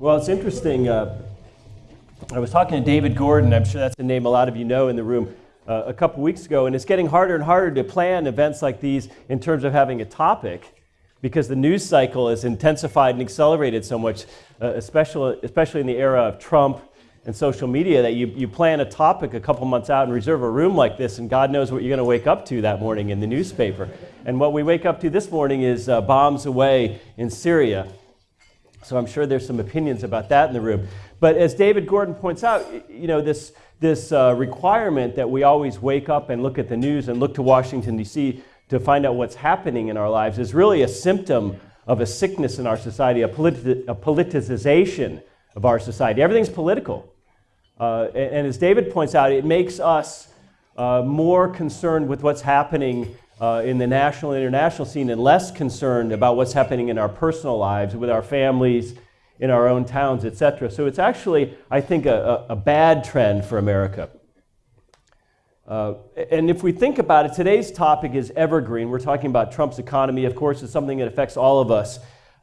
Well, it's interesting. Uh, I was talking to David Gordon, I'm sure that's a name a lot of you know in the room, uh, a couple weeks ago, and it's getting harder and harder to plan events like these in terms of having a topic because the news cycle is intensified and accelerated so much, uh, especially, especially in the era of Trump and social media, that you, you plan a topic a couple months out and reserve a room like this, and God knows what you're going to wake up to that morning in the newspaper. And what we wake up to this morning is uh, bombs away in Syria. So I'm sure there's some opinions about that in the room. But as David Gordon points out, you know, this, this uh, requirement that we always wake up and look at the news and look to Washington, D.C. to find out what's happening in our lives is really a symptom of a sickness in our society, a, politi- a politicization of our society. Everything's political. Uh, and, and, as David points out, it makes us uh, more concerned with what's happening uh, in the national and international scene and less concerned about what's happening in our personal lives with our families in our own towns, etc. So it's actually, I think, a, a, a bad trend for America. Uh, and if we think about it, today's topic is evergreen. We're talking about Trump's economy. Of course, it's something that affects all of us.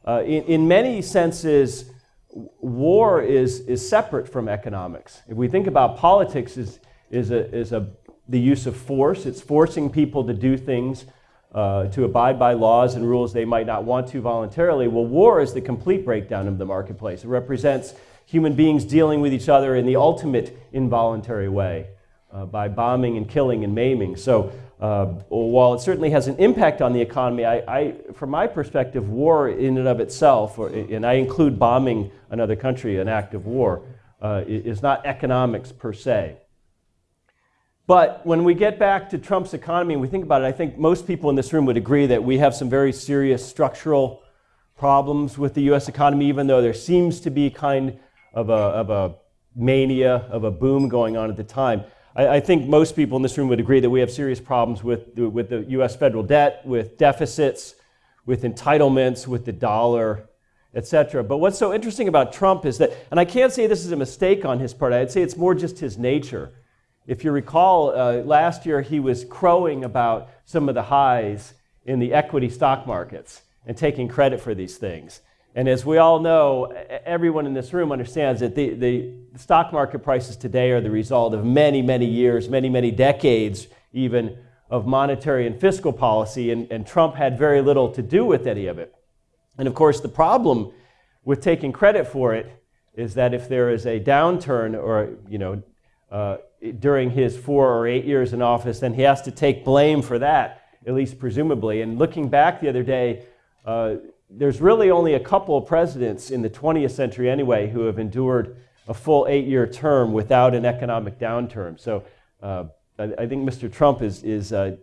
Uh, in, in, many senses, war is, is separate from economics. If we think about politics is, is, a, is a, the use of force, it's forcing people to do things uh, to abide by laws and rules they might not want to voluntarily. Well, war is the complete breakdown of the marketplace. It represents human beings dealing with each other in the ultimate involuntary way uh, by bombing and killing and maiming. So, uh, while it certainly has an impact on the economy, I, I, from my perspective, war in and of itself, or, and I include bombing another country, an act of war, uh, is not economics per se. But when we get back to Trump's economy and we think about it, I think most people in this room would agree that we have some very serious structural problems with the US economy, even though there seems to be kind of a, of a mania, of a boom going on at the time. I, I, think most people in this room would agree that we have serious problems with, with the US federal debt, with deficits, with entitlements, with the dollar, etc. But what's so interesting about Trump is that, and I can't say this is a mistake on his part, I'd say it's more just his nature if you recall, uh, last year he was crowing about some of the highs in the equity stock markets and taking credit for these things. And as we all know, everyone in this room understands that the, the stock market prices today are the result of many, many years, many, many decades even of monetary and fiscal policy, and, and Trump had very little to do with any of it. And of course, the problem with taking credit for it is that if there is a downturn or, you know, uh, during his four or eight years in office, then he has to take blame for that, at least presumably. And looking back the other day, uh, there's really only a couple of presidents in the 20th century anyway who have endured a full eight year term without an economic downturn. So uh, I, I, think Mr. Trump is, is uh,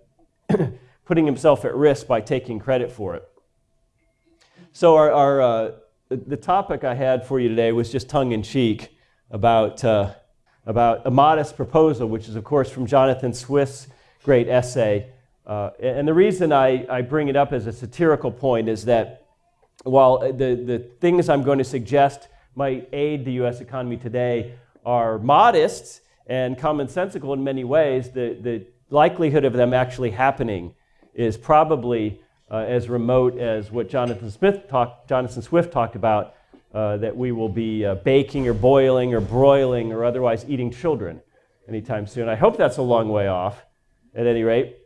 putting himself at risk by taking credit for it. So, our, our uh, the topic I had for you today was just tongue in cheek about about a modest proposal, which is, of course, from Jonathan Swift's great essay. Uh, and the reason I, I bring it up as a satirical point is that while the, the things I'm going to suggest might aid the US economy today are modest and commonsensical in many ways, the, the likelihood of them actually happening is probably uh, as remote as what Jonathan, Smith talk, Jonathan Swift talked about uh, that we will be uh, baking or boiling or broiling or otherwise eating children anytime soon. I hope that's a long way off, at any rate.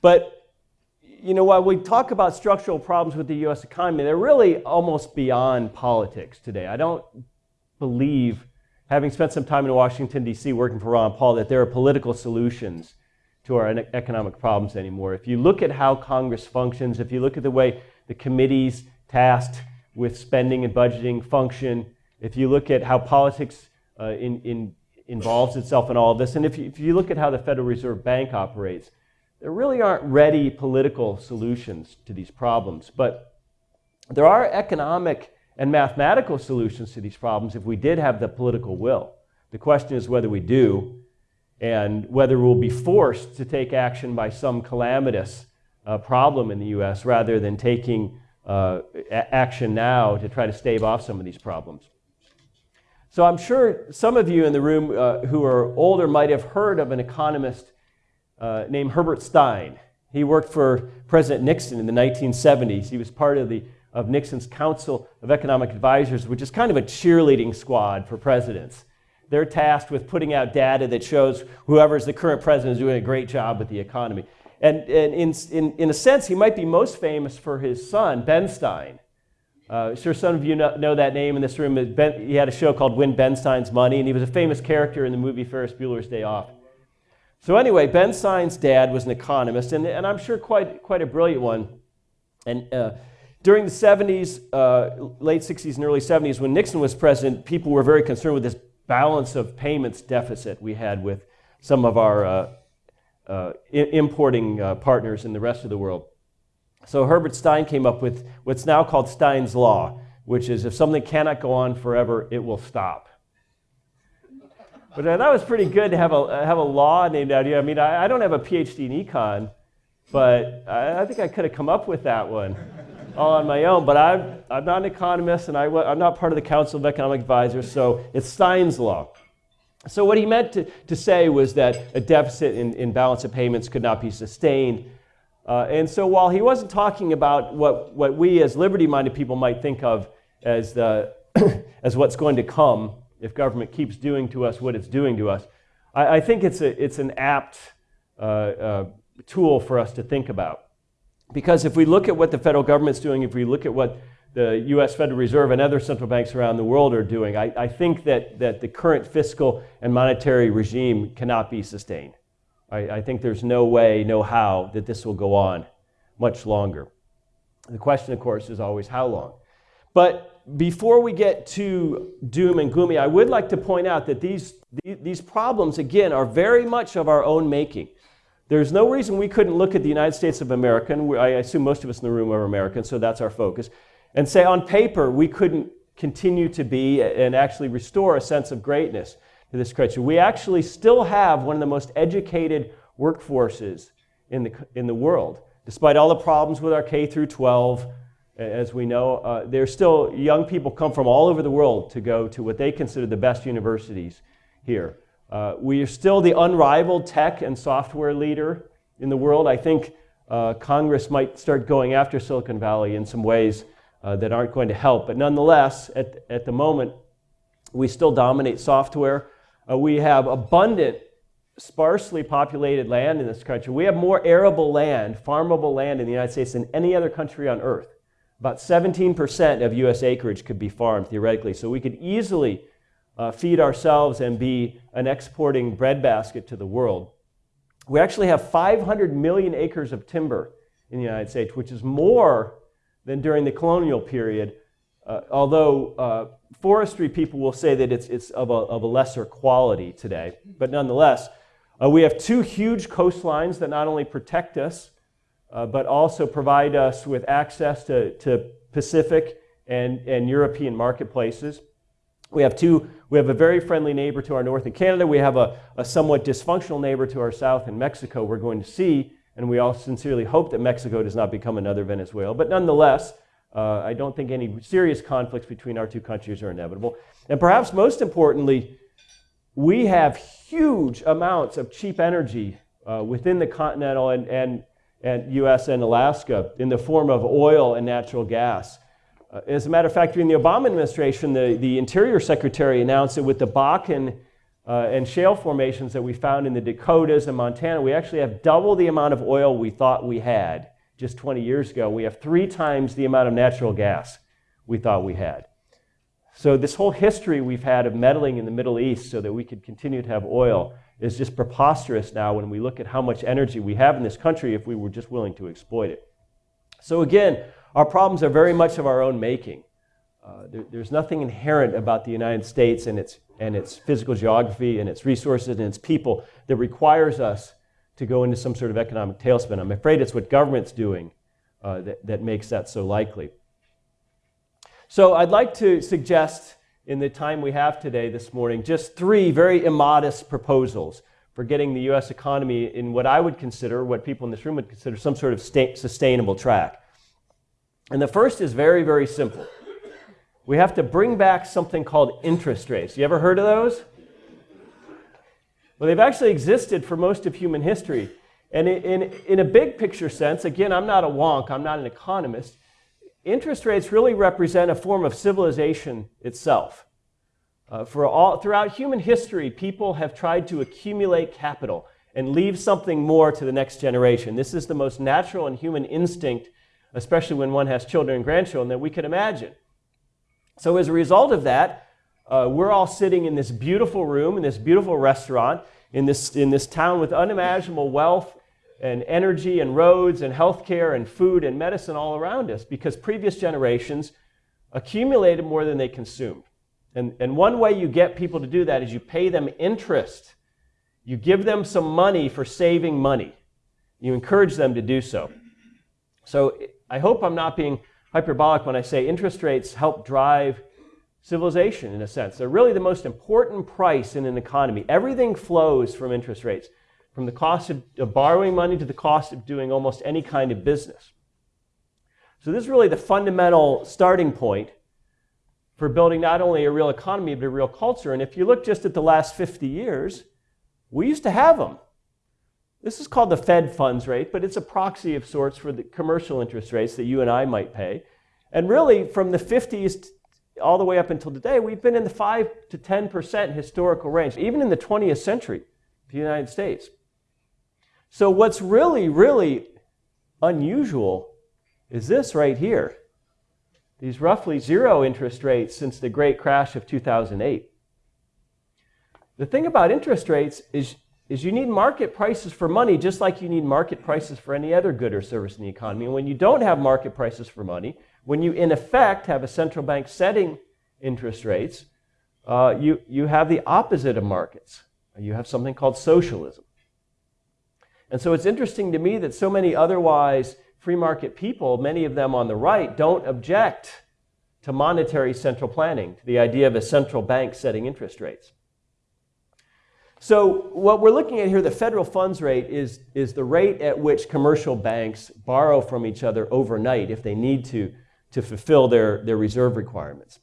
But, you know, while we talk about structural problems with the U.S. economy, they're really almost beyond politics today. I don't believe, having spent some time in Washington, D.C., working for Ron Paul, that there are political solutions to our economic problems anymore. If you look at how Congress functions, if you look at the way the committees tasked with spending and budgeting function, if you look at how politics uh, in, in involves itself in all of this, and if you, if you look at how the Federal Reserve Bank operates, there really aren't ready political solutions to these problems. But there are economic and mathematical solutions to these problems if we did have the political will. The question is whether we do and whether we'll be forced to take action by some calamitous uh, problem in the US rather than taking uh, action now to try to stave off some of these problems. So I'm sure some of you in the room uh, who are older might have heard of an economist uh, named Herbert Stein. He worked for President Nixon in the 1970s. He was part of the of Nixon's Council of Economic Advisors, which is kind of a cheerleading squad for presidents. They're tasked with putting out data that shows whoever's the current president is doing a great job with the economy. And, and in, in, in a sense, he might be most famous for his son, Ben Stein. Uh, sure, some of you know, know, that name in this room. Ben, he had a show called Win Ben Stein's Money, and he was a famous character in the movie Ferris Bueller's Day Off. So anyway, Ben Stein's dad was an economist, and, and I'm sure quite, quite a brilliant one. And uh, during the 70s, uh, late 60s and early 70s, when Nixon was president, people were very concerned with this balance of payments deficit we had with some of our uh, importing uh, partners in the rest of the world. So Herbert Stein came up with what's now called Stein's Law, which is if something cannot go on forever, it will stop. But that was pretty good to have a, have a law named after you. I mean, I, I don't have a PhD in econ, but I, I think I could have come up with that one all on my own. But I'm, I'm not an economist, and I, I'm not part of the Council of Economic Advisors, so it's Stein's Law. So what he meant to, to say was that a deficit in, in balance of payments could not be sustained. Uh, and so while he wasn't talking about what, what we as liberty-minded people might think of as, the, as what's going to come if government keeps doing to us what it's doing to us, I, I think it's, a, it's an apt uh, uh, tool for us to think about. Because if we look at what the federal government's doing, if we look at what the US Federal Reserve and other central banks around the world are doing, I, I think that, that the current fiscal and monetary regime cannot be sustained. I, I think there's no way, no how that this will go on much longer. The question, of course, is always how long. But before we get to doom and gloomy, I would like to point out that these, these problems, again, are very much of our own making. There's no reason we couldn't look at the United States of America, and I assume most of us in the room are Americans, so that's our focus, and say on paper we couldn't continue to be and actually restore a sense of greatness to this country. We actually still have one of the most educated workforces in the, in the world. Despite all the problems with our K through 12, as we know, uh, there's still young people come from all over the world to go to what they consider the best universities here. Uh, we are still the unrivaled tech and software leader in the world. I think uh, Congress might start going after Silicon Valley in some ways uh, that aren't going to help. But nonetheless, at, at the moment, we still dominate software. Uh, we have abundant, sparsely populated land in this country. We have more arable land, farmable land in the United States than any other country on earth. About 17% of US acreage could be farmed theoretically. So we could easily uh, feed ourselves and be an exporting breadbasket to the world. We actually have 500 million acres of timber in the United States, which is more than during the colonial period, uh, although uh, forestry people will say that it's, it's of, a, of a lesser quality today. But nonetheless, uh, we have two huge coastlines that not only protect us, uh, but also provide us with access to, to Pacific and, and European marketplaces. We have two, we have a very friendly neighbor to our north in Canada. We have a, a somewhat dysfunctional neighbor to our south in Mexico. We're going to see, and we all sincerely hope that Mexico does not become another Venezuela. But nonetheless, uh, I don't think any serious conflicts between our two countries are inevitable. And perhaps most importantly, we have huge amounts of cheap energy uh, within the continental and, and, and US and Alaska in the form of oil and natural gas. Uh, as a matter of fact, during the Obama administration, the, the Interior Secretary announced that with the Bakken uh, and shale formations that we found in the Dakotas and Montana, we actually have double the amount of oil we thought we had just 20 years ago, we have three times the amount of natural gas we thought we had. So, this whole history we've had of meddling in the Middle East so that we could continue to have oil is just preposterous now when we look at how much energy we have in this country if we were just willing to exploit it. So, again, our problems are very much of our own making. Uh, there, there's nothing inherent about the United States and its, and its physical geography and its resources and its people that requires us to go into some sort of economic tailspin. I'm afraid it's what government's doing uh, that, that makes that so likely. So I'd like to suggest in the time we have today this morning just three very immodest proposals for getting the U.S. economy in what I would consider, what people in this room would consider, some sort of sustainable track. And the first is very, very simple. We have to bring back something called interest rates. You ever heard of those? Well, they've actually existed for most of human history. And in, in, a big picture sense, again, I'm not a wonk, I'm not an economist. interest rates really represent a form of civilization itself. Uh, for all, throughout human history, people have tried to accumulate capital and leave something more to the next generation. This is the most natural and human instinct, especially when one has children and grandchildren, that we can imagine. So as a result of that, uh, we're all sitting in this beautiful room, in this beautiful restaurant, in this, in this town with unimaginable wealth and energy and roads and healthcare and food and medicine all around us because previous generations accumulated more than they consumed. And, and one way you get people to do that is you pay them interest. You give them some money for saving money. You encourage them to do so. So I hope I'm not being hyperbolic when I say interest rates help drive civilization in a sense. They're really the most important price in an economy. Everything flows from interest rates, from the cost of, of borrowing money to the cost of doing almost any kind of business. So this is really the fundamental starting point for building not only a real economy, but a real culture. And if you look just at the last 50 years, we used to have them. This is called the Fed funds rate, but it's a proxy of sorts for the commercial interest rates that you and I might pay. And really, from the 50s all the way up until today, we've been in the 5 to 10% historical range, even in the 20th century, the United States. So what's really, really unusual is this right here. These roughly zero interest rates since the great crash of 2008. The thing about interest rates is, is you need market prices for money just like you need market prices for any other good or service in the economy. And when you don't have market prices for money, when you, in effect, have a central bank setting interest rates, uh, you, you have the opposite of markets. You have something called socialism. And so it's interesting to me that so many otherwise free market people, many of them on the right, don't object to monetary central planning, to the idea of a central bank setting interest rates. So what we're looking at here, the federal funds rate, is, is the rate at which commercial banks borrow from each other overnight if they need to to fulfill their, their reserve requirements.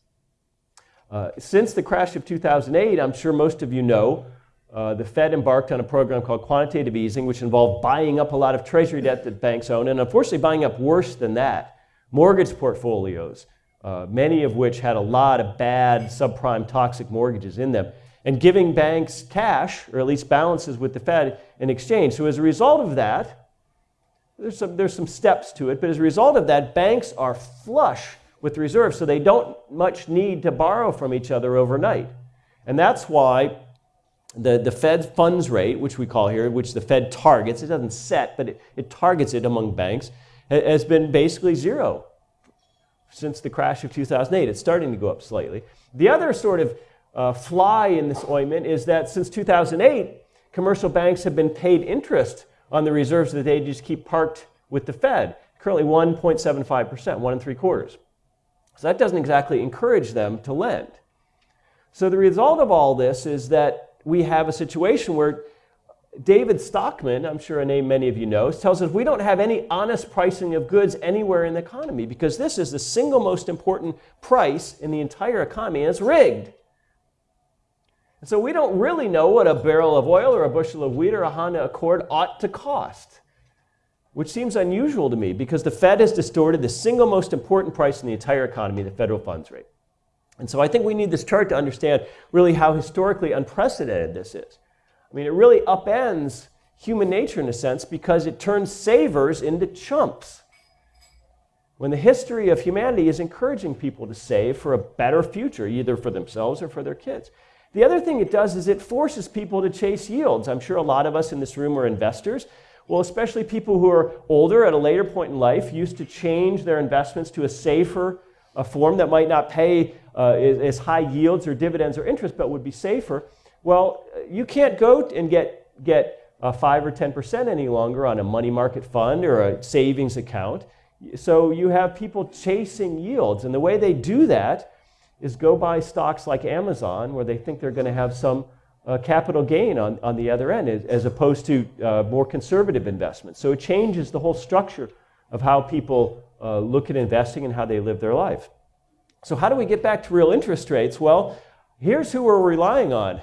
Uh, since the crash of 2008, I'm sure most of you know, uh, the Fed embarked on a program called quantitative easing, which involved buying up a lot of treasury debt that banks own, and unfortunately buying up worse than that, mortgage portfolios, uh, many of which had a lot of bad, subprime, toxic mortgages in them, and giving banks cash, or at least balances with the Fed, in exchange. So as a result of that, there's some, there's some steps to it, but as a result of that, banks are flush with reserves, so they don't much need to borrow from each other overnight. And that's why the, the Fed funds rate, which we call here, which the Fed targets, it doesn't set, but it, it targets it among banks, has been basically zero since the crash of 2008. It's starting to go up slightly. The other sort of uh, fly in this ointment is that since 2008, commercial banks have been paid interest on the reserves that they just keep parked with the Fed. Currently 1.75%, one and three quarters. So that doesn't exactly encourage them to lend. So the result of all this is that we have a situation where David Stockman, I'm sure a name many of you know, tells us we don't have any honest pricing of goods anywhere in the economy because this is the single most important price in the entire economy and it's rigged. And so we don't really know what a barrel of oil or a bushel of wheat or a Honda Accord ought to cost, which seems unusual to me because the Fed has distorted the single most important price in the entire economy, the federal funds rate. And so I think we need this chart to understand really how historically unprecedented this is. I mean, it really upends human nature in a sense because it turns savers into chumps. When the history of humanity is encouraging people to save for a better future, either for themselves or for their kids. The other thing it does is it forces people to chase yields. I'm sure a lot of us in this room are investors. Well, especially people who are older at a later point in life used to change their investments to a safer a form that might not pay uh, as high yields or dividends or interest, but would be safer. Well, you can't go and get, get uh, 5 or 10% any longer on a money market fund or a savings account. So you have people chasing yields. And the way they do that is go buy stocks like Amazon where they think they're going to have some uh, capital gain on, on the other end as, opposed to uh, more conservative investments. So it changes the whole structure of how people uh, look at investing and how they live their life. So how do we get back to real interest rates? Well, here's who we're relying on.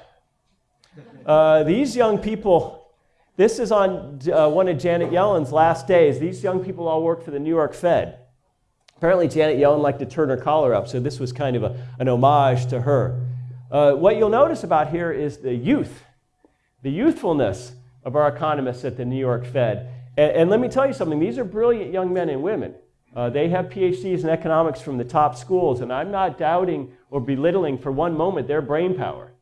Uh, these young people, this is on uh, one of Janet Yellen's last days. These young people all work for the New York Fed. Apparently, Janet Yellen liked to turn her collar up, so this was kind of a, an homage to her. Uh, what you'll notice about here is the youth, the youthfulness of our economists at the New York Fed. And, and let me tell you something these are brilliant young men and women. Uh, they have PhDs in economics from the top schools, and I'm not doubting or belittling for one moment their brain power.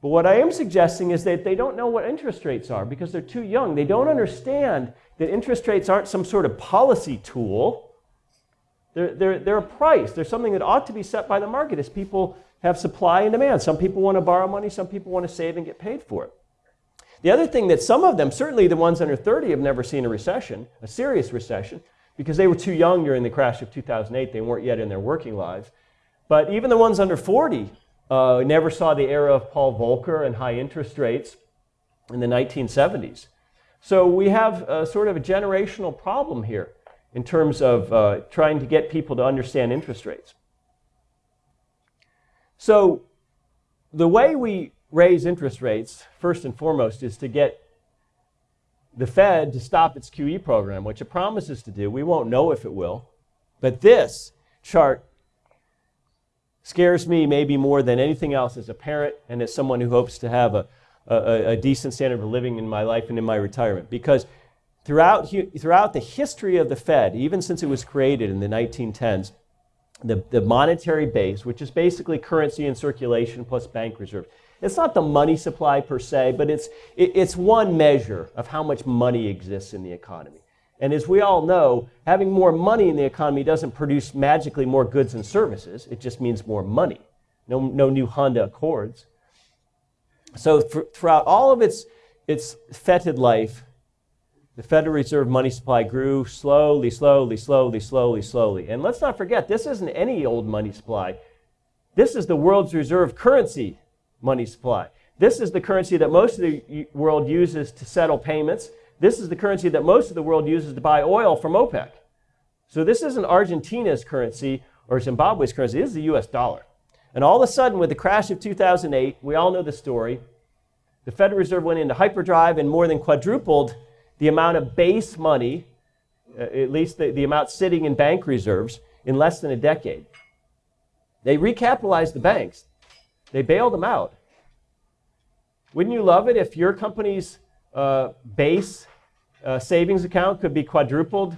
But what I am suggesting is that they don't know what interest rates are because they're too young. They don't understand that interest rates aren't some sort of policy tool. They're, they're, they're a price. They're something that ought to be set by the market as people have supply and demand. Some people want to borrow money, some people want to save and get paid for it. The other thing that some of them, certainly the ones under 30, have never seen a recession, a serious recession, because they were too young during the crash of 2008. They weren't yet in their working lives. But even the ones under 40 uh, never saw the era of Paul Volcker and high interest rates in the 1970s. So we have a, sort of a generational problem here in terms of uh, trying to get people to understand interest rates. So the way we raise interest rates, first and foremost, is to get the Fed to stop its QE program, which it promises to do. We won't know if it will. But this chart scares me maybe more than anything else as a parent and as someone who hopes to have a, a, a decent standard of living in my life and in my retirement. Because throughout, throughout the history of the Fed, even since it was created in the 1910s, the, the monetary base, which is basically currency in circulation plus bank reserve, it's not the money supply per se, but it's, it, it's one measure of how much money exists in the economy. And as we all know, having more money in the economy doesn't produce magically more goods and services. It just means more money. No, no new Honda Accords. So throughout all of its, its fetid life, the Federal Reserve money supply grew slowly, slowly, slowly, slowly, slowly. And let's not forget, this isn't any old money supply. This is the world's reserve currency money supply. This is the currency that most of the world uses to settle payments. This is the currency that most of the world uses to buy oil from OPEC. So this isn't Argentina's currency or Zimbabwe's currency, this is the US dollar. And all of a sudden, with the crash of 2008, we all know the story, the Federal Reserve went into hyperdrive and more than quadrupled the amount of base money, uh, at least the, the amount sitting in bank reserves, in less than a decade. They recapitalized the banks. They bailed them out. Wouldn't you love it if your company's uh, base uh, savings account could be quadrupled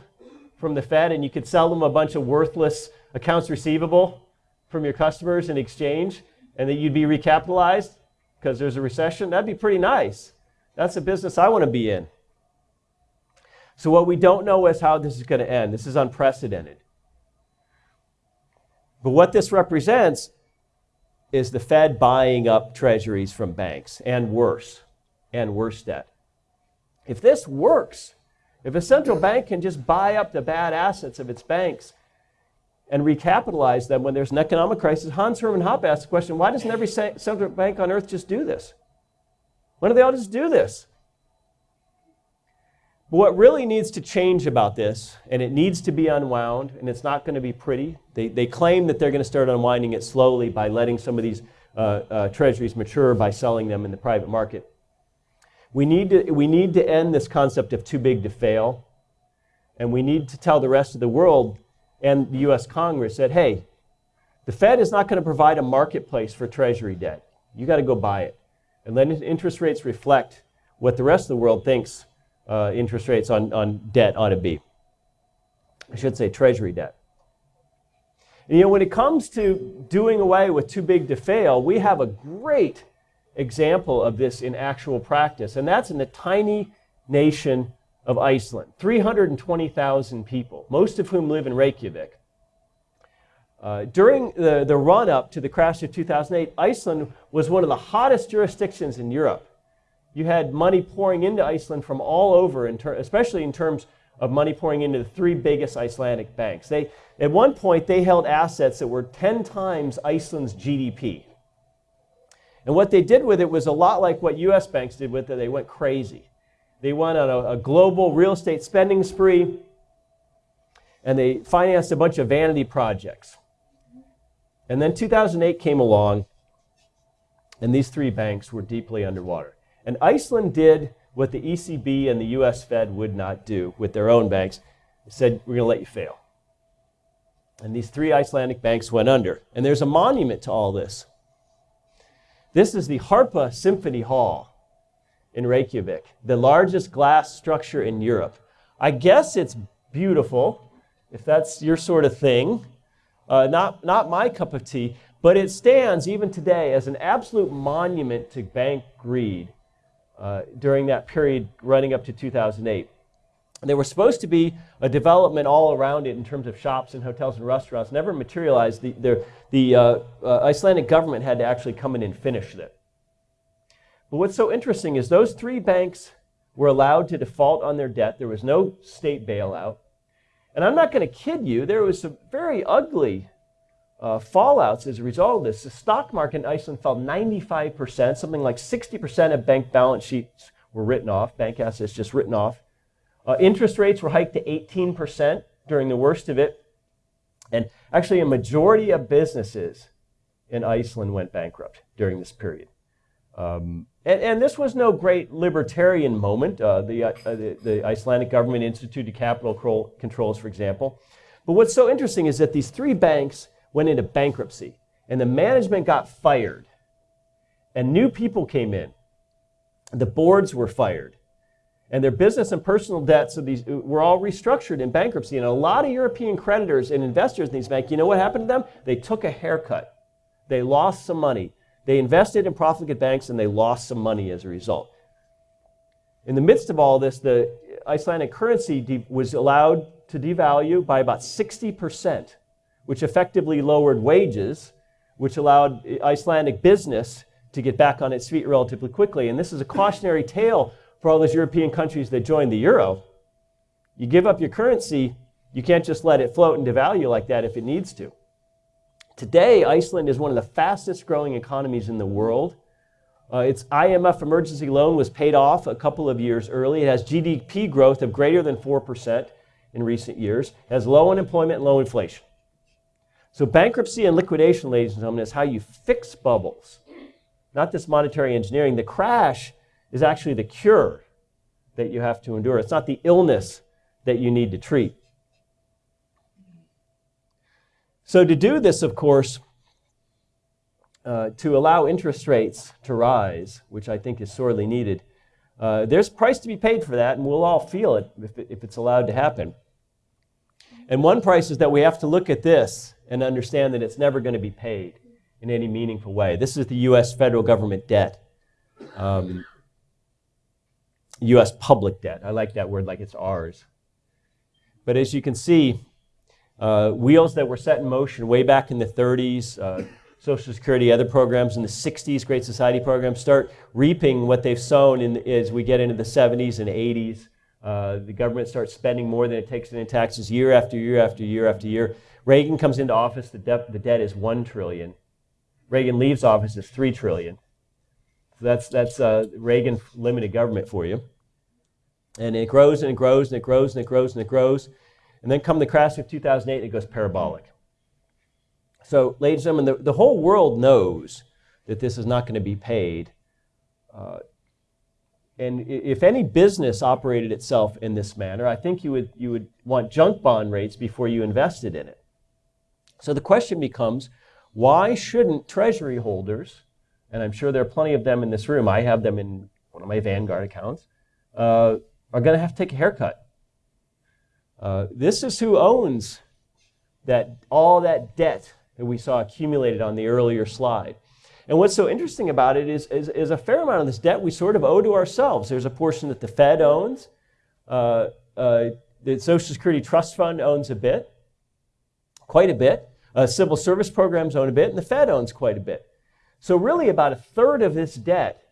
from the Fed and you could sell them a bunch of worthless accounts receivable from your customers in exchange and that you'd be recapitalized because there's a recession, that'd be pretty nice. That's a business I want to be in. So, what we don't know is how this is going to end. This is unprecedented. But what this represents is the Fed buying up treasuries from banks and worse, and worse debt. If this works, if a central bank can just buy up the bad assets of its banks and recapitalize them when there's an economic crisis, Hans Hermann Hoppe asked the question why doesn't every central bank on earth just do this? Why don't they all just do this? But what really needs to change about this, and it needs to be unwound, and it's not going to be pretty. They, they claim that they're going to start unwinding it slowly by letting some of these uh, uh, treasuries mature by selling them in the private market. We need, to, we need to end this concept of too big to fail. And we need to tell the rest of the world and the US Congress that, hey, the Fed is not going to provide a marketplace for Treasury debt. You got to go buy it. And let interest rates reflect what the rest of the world thinks uh, interest rates on, on debt ought to be. I should say Treasury debt. And, you know, when it comes to doing away with too big to fail, we have a great example of this in actual practice, and that's in the tiny nation of Iceland 320,000 people, most of whom live in Reykjavik. Uh, during the, the run up to the crash of 2008, Iceland was one of the hottest jurisdictions in Europe. You had money pouring into Iceland from all over, in especially in terms of money pouring into the three biggest Icelandic banks. They, at one point, they held assets that were 10 times Iceland's GDP. And what they did with it was a lot like what US banks did with it. They went crazy. They went on a, a global real estate spending spree and they financed a bunch of vanity projects. And then 2008 came along and these three banks were deeply underwater. And Iceland did what the ECB and the US Fed would not do with their own banks. They said, We're going to let you fail. And these three Icelandic banks went under. And there's a monument to all this. This is the Harpa Symphony Hall in Reykjavik, the largest glass structure in Europe. I guess it's beautiful, if that's your sort of thing. Uh, not, not my cup of tea, but it stands even today as an absolute monument to bank greed uh, during that period running up to 2008. There was supposed to be a development all around it in terms of shops and hotels and restaurants. Never materialized. The, the, the uh, uh, Icelandic government had to actually come in and finish it. But what's so interesting is those three banks were allowed to default on their debt. There was no state bailout. And I'm not going to kid you, there was some very ugly uh, fallouts as a result of this. The stock market in Iceland fell 95%, something like 60% of bank balance sheets were written off, bank assets just written off. Uh, interest rates were hiked to 18% during the worst of it. And actually, a majority of businesses in Iceland went bankrupt during this period. Um, and, and, this was no great libertarian moment. Uh, the, uh, the, the, Icelandic government instituted capital controls, for example. But what's so interesting is that these three banks went into bankruptcy, and the management got fired, and new people came in. The boards were fired, and their business and personal debts of these uh, were all restructured in bankruptcy. And a lot of European creditors and investors in these banks, you know what happened to them? They took a haircut. They lost some money. They invested in profligate banks and they lost some money as a result. In the midst of all this, the Icelandic currency was allowed to devalue by about 60% which effectively lowered wages, which allowed Icelandic business to get back on its feet relatively quickly. And this is a cautionary tale for all those European countries that joined the euro. You give up your currency, you can't just let it float and devalue like that if it needs to. Today, Iceland is one of the fastest growing economies in the world. Uh, its IMF emergency loan was paid off a couple of years early. It has GDP growth of greater than 4% in recent years. It has low unemployment low inflation. So bankruptcy and liquidation, ladies and gentlemen, is how you fix bubbles, not this monetary engineering. The crash is actually the cure that you have to endure. It's not the illness that you need to treat. So to do this, of course, uh, to allow interest rates to rise, which I think is sorely needed, uh, there's price to be paid for that, and we'll all feel it if, it if it's allowed to happen. And one price is that we have to look at this and understand that it's never going to be paid in any meaningful way. This is the U.S. federal government debt, um, U.S. public debt. I like that word like it's ours. But as you can see, uh, wheels that were set in motion way back in the 30s, uh, Social Security, other programs in the 60s, Great Society programs, start reaping what they've sown in, as we get into the 70s and 80s. Uh, the government starts spending more than it takes in taxes year after year after year after year. Reagan comes into office, the, de- the debt is 1 trillion. Reagan leaves office, it's 3 trillion. So that's, that's uh, Reagan limited government for you. And it grows and it grows and it grows and it grows and it grows. And then come the crash of 2008, it goes parabolic. So, ladies and gentlemen, the, the whole world knows that this is not going to be paid. Uh, and if any business operated itself in this manner, I think you would, you would want junk bond rates before you invested in it. So the question becomes why shouldn't treasury holders, and I'm sure there are plenty of them in this room, I have them in one of my Vanguard accounts, uh, are going to have to take a haircut? Uh, this is who owns that all that debt that we saw accumulated on the earlier slide. And what's so interesting about it is, is, is, a fair amount of this debt we sort of owe to ourselves. There's a portion that the Fed owns. Uh, uh, the Social Security Trust Fund owns a bit, quite a bit. Uh, civil service programs own a bit, and the Fed owns quite a bit. So, really, about a third of this debt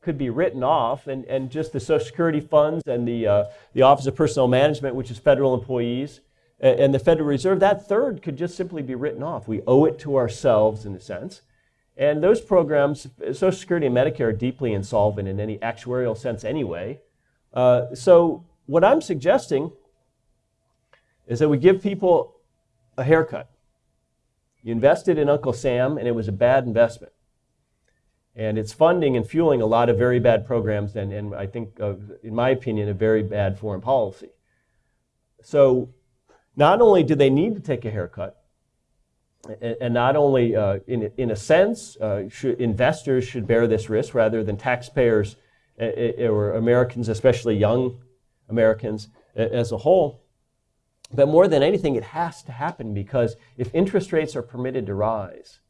could be written off, and, and just the Social Security funds and the, uh, the Office of Personnel Management, which is federal employees, and, and the Federal Reserve, that third could just simply be written off. We owe it to ourselves, in a sense. And those programs, Social Security and Medicare, are deeply insolvent in any actuarial sense anyway. Uh, so, what I'm suggesting is that we give people a haircut. You invested in Uncle Sam, and it was a bad investment. And it's funding and fueling a lot of very bad programs, and, and I think, uh, in my opinion, a very bad foreign policy. So, not only do they need to take a haircut, and, not only uh, in, in a sense, uh, should, investors should bear this risk rather than taxpayers or Americans, especially young Americans as a whole. But more than anything, it has to happen because if interest rates are permitted to rise,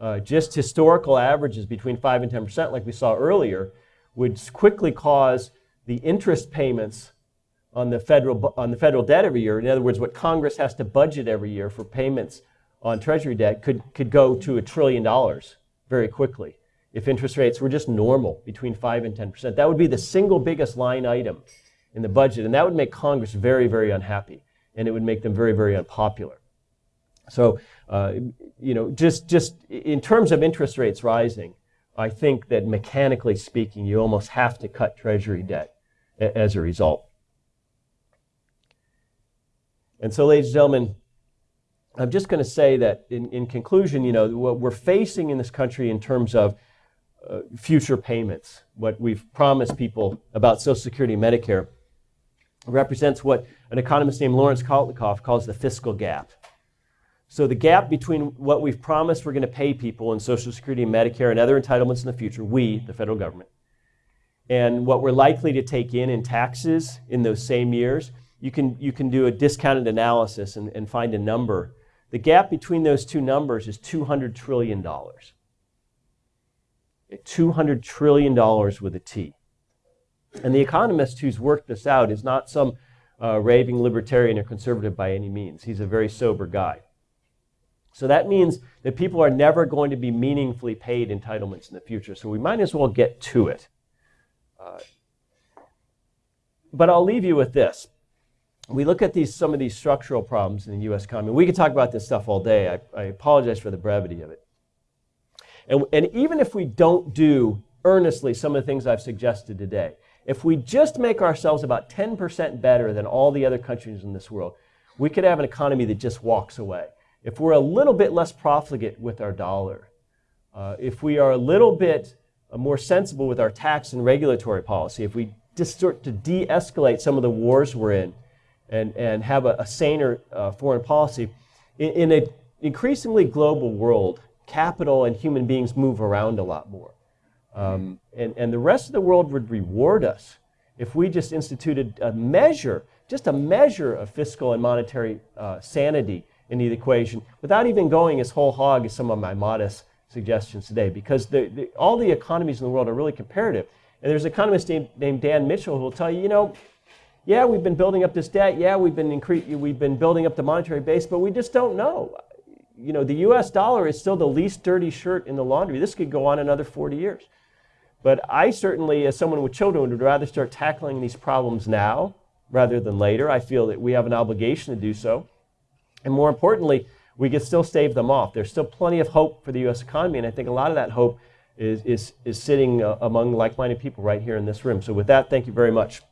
uh, just historical averages between 5 and 10%, like we saw earlier, would quickly cause the interest payments on the federal, on the federal debt every year, in other words, what Congress has to budget every year for payments on Treasury debt, could, could go to a trillion dollars very quickly if interest rates were just normal between 5 and 10%. That would be the single biggest line item in the budget, and that would make Congress very, very unhappy, and it would make them very, very unpopular. So, uh, you know, just, just in terms of interest rates rising, I think that mechanically speaking, you almost have to cut Treasury debt as a result. And so, ladies and gentlemen, I'm just going to say that in, in conclusion, you know, what we're facing in this country in terms of uh, future payments, what we've promised people about Social Security and Medicare, represents what an economist named Lawrence Kotlikoff calls the fiscal gap. So the gap between what we've promised we're going to pay people in Social Security and Medicare and other entitlements in the future, we, the federal government, and what we're likely to take in in taxes in those same years, you can, you can do a discounted analysis and, and find a number. The gap between those two numbers is $200 trillion. $200 trillion with a T. And the economist who's worked this out is not some uh, raving libertarian or conservative by any means. He's a very sober guy. So that means that people are never going to be meaningfully paid entitlements in the future. So we might as well get to it. Uh, but I'll leave you with this we look at these, some of these structural problems in the U.S. economy. We could talk about this stuff all day. I, I apologize for the brevity of it. And, and even if we don't do earnestly some of the things I've suggested today, if we just make ourselves about 10% better than all the other countries in this world, we could have an economy that just walks away. If we're a little bit less profligate with our dollar, uh, if we are a little bit uh, more sensible with our tax and regulatory policy, if we just start to de escalate some of the wars we're in, and, and have a, a saner uh, foreign policy. In, in an increasingly global world, capital and human beings move around a lot more. Um, and, and the rest of the world would reward us if we just instituted a measure, just a measure of fiscal and monetary uh, sanity in the equation without even going as whole hog as some of my modest suggestions today because the, the, all the economies in the world are really comparative. And there's an economist named, named Dan Mitchell who will tell you, you know, yeah, we've been building up this debt. Yeah, we've been, incre- we've been building up the monetary base, but we just don't know. You know, the US dollar is still the least dirty shirt in the laundry. This could go on another 40 years. But I certainly, as someone with children, would rather start tackling these problems now rather than later. I feel that we have an obligation to do so. And more importantly, we can still stave them off. There's still plenty of hope for the US economy, and I think a lot of that hope is, is, is sitting uh, among like minded people right here in this room. So, with that, thank you very much.